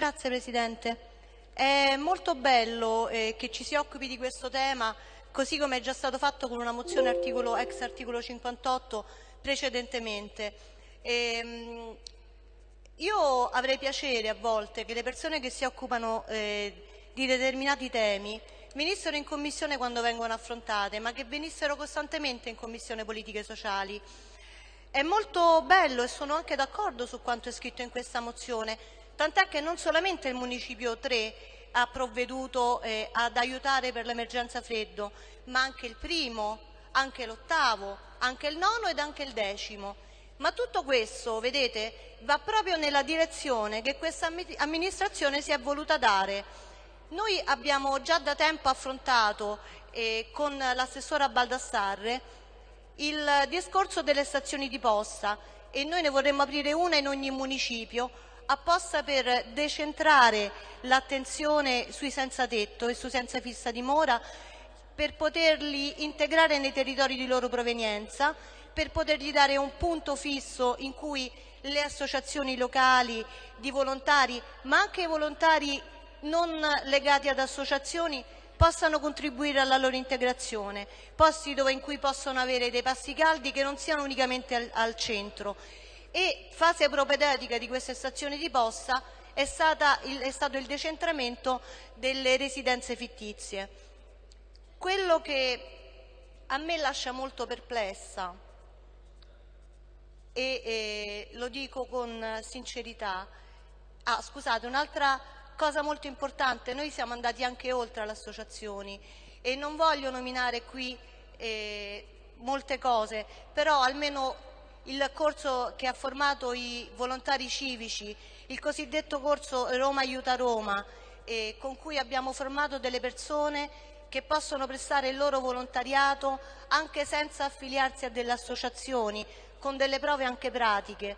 Grazie Presidente. È molto bello eh, che ci si occupi di questo tema, così come è già stato fatto con una mozione articolo, ex articolo 58 precedentemente. E, ehm, io avrei piacere a volte che le persone che si occupano eh, di determinati temi venissero in Commissione quando vengono affrontate, ma che venissero costantemente in Commissione Politiche Sociali. È molto bello e sono anche d'accordo su quanto è scritto in questa mozione, tant'è che non solamente il Municipio 3 ha provveduto eh, ad aiutare per l'emergenza freddo, ma anche il primo, anche l'ottavo, anche il nono ed anche il decimo. Ma tutto questo, vedete, va proprio nella direzione che questa amministrazione si è voluta dare. Noi abbiamo già da tempo affrontato eh, con l'assessora Baldassarre il discorso delle stazioni di posta e noi ne vorremmo aprire una in ogni municipio apposta per decentrare l'attenzione sui senza tetto e sui senza fissa dimora per poterli integrare nei territori di loro provenienza, per potergli dare un punto fisso in cui le associazioni locali di volontari, ma anche i volontari non legati ad associazioni, possano contribuire alla loro integrazione, posti dove in cui possono avere dei passi caldi che non siano unicamente al, al centro e fase propedeutica di queste stazioni di posta è, il, è stato il decentramento delle residenze fittizie. Quello che a me lascia molto perplessa e, e lo dico con sincerità, ah, scusate, un'altra cosa molto importante, noi siamo andati anche oltre alle associazioni e non voglio nominare qui eh, molte cose, però almeno il corso che ha formato i volontari civici, il cosiddetto corso Roma aiuta Roma, eh, con cui abbiamo formato delle persone che possono prestare il loro volontariato anche senza affiliarsi a delle associazioni, con delle prove anche pratiche.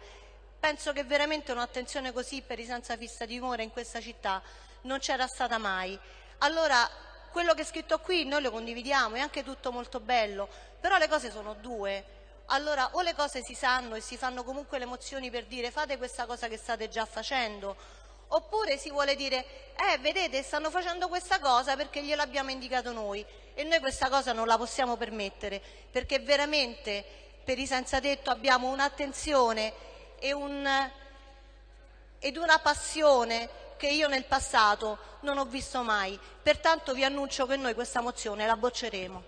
Penso che veramente un'attenzione così per i senza fissa dimora in questa città non c'era stata mai. Allora, quello che è scritto qui noi lo condividiamo, è anche tutto molto bello, però le cose sono due allora o le cose si sanno e si fanno comunque le mozioni per dire fate questa cosa che state già facendo, oppure si vuole dire eh vedete stanno facendo questa cosa perché gliel'abbiamo indicato noi e noi questa cosa non la possiamo permettere perché veramente per i senza tetto abbiamo un'attenzione un, ed una passione che io nel passato non ho visto mai. Pertanto vi annuncio che noi questa mozione la bocceremo.